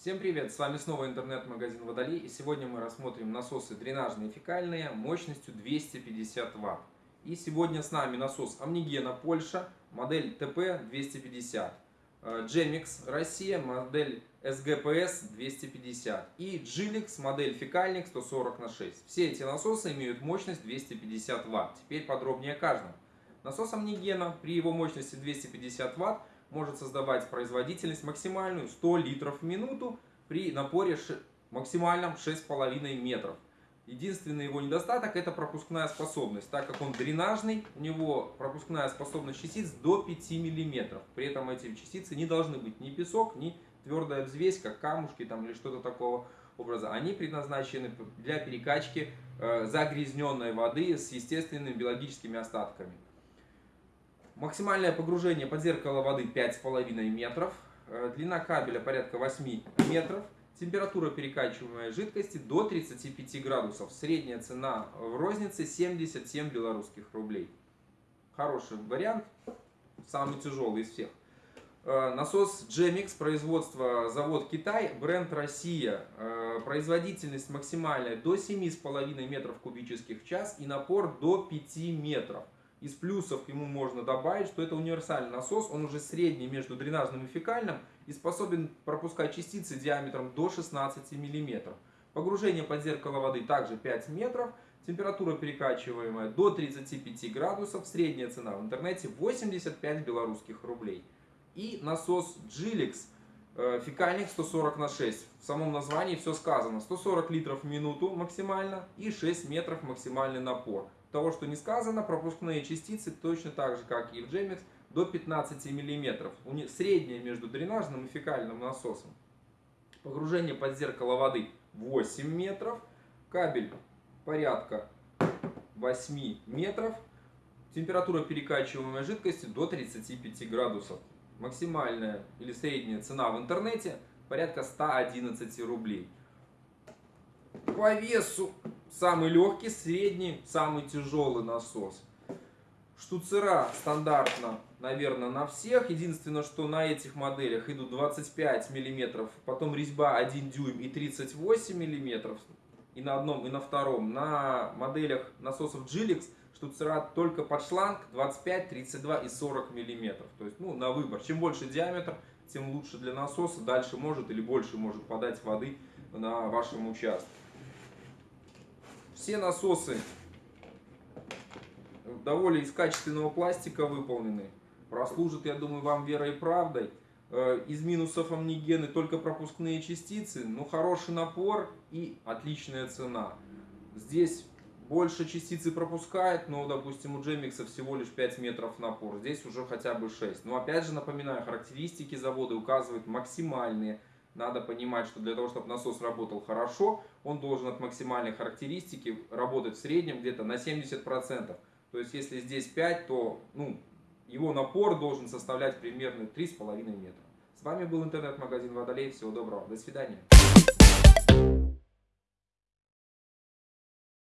Всем привет! С вами снова интернет-магазин Водолей и сегодня мы рассмотрим насосы дренажные фекальные мощностью 250 Вт. И сегодня с нами насос Амнигена Польша, модель ТП-250, Gemix Россия, модель SGPS 250 и Gilix, модель фекальник 140 на 6. Все эти насосы имеют мощность 250 Вт. Теперь подробнее о каждом. Насос Амнигена при его мощности 250 Вт может создавать производительность максимальную 100 литров в минуту при напоре максимальном 6,5 метров. Единственный его недостаток это пропускная способность, так как он дренажный, у него пропускная способность частиц до 5 мм. При этом эти частицы не должны быть ни песок, ни твердая взвесь, как камушки там, или что-то такого образа. Они предназначены для перекачки э, загрязненной воды с естественными биологическими остатками. Максимальное погружение под зеркало воды 5,5 метров. Э, длина кабеля порядка 8 метров. Температура перекачиваемой жидкости до 35 градусов. Средняя цена в рознице 77 белорусских рублей. Хороший вариант. Самый тяжелый из всех. Э, насос Gemix, производство завод Китай, бренд Россия. Э, производительность максимальная до 7,5 метров кубических в час и напор до 5 метров. Из плюсов ему можно добавить, что это универсальный насос, он уже средний между дренажным и фекальным и способен пропускать частицы диаметром до 16 мм. Погружение под зеркало воды также 5 метров, температура перекачиваемая до 35 градусов, средняя цена в интернете 85 белорусских рублей. И насос Gilix, э, фекальник 140 на 6. В самом названии все сказано, 140 литров в минуту максимально и 6 метров максимальный напор того, что не сказано, пропускные частицы точно так же, как и в Gemix, до 15 мм. Среднее между дренажным и фекальным насосом. Погружение под зеркало воды 8 метров. Кабель порядка 8 метров. Температура перекачиваемой жидкости до 35 градусов. Максимальная или средняя цена в интернете порядка 111 рублей. По весу Самый легкий, средний, самый тяжелый насос. Штуцера стандартно, наверное, на всех. Единственное, что на этих моделях идут 25 мм, потом резьба 1 дюйм и 38 мм. И на одном, и на втором. На моделях насосов Gilix штуцера только под шланг 25, 32 и 40 мм. То есть, ну, на выбор. Чем больше диаметр, тем лучше для насоса. Дальше может или больше может подать воды на вашем участке. Все насосы довольно из качественного пластика выполнены. Прослужат, я думаю, вам верой и правдой. Э, из минусов амнигены только пропускные частицы, но хороший напор и отличная цена. Здесь больше частицы пропускает, но, допустим, у Джемикса всего лишь 5 метров напор. Здесь уже хотя бы 6. Но опять же, напоминаю, характеристики завода указывают максимальные надо понимать, что для того, чтобы насос работал хорошо, он должен от максимальной характеристики работать в среднем где-то на 70%. То есть, если здесь 5, то ну, его напор должен составлять примерно 3,5 метра. С вами был интернет-магазин Водолей. Всего доброго. До свидания.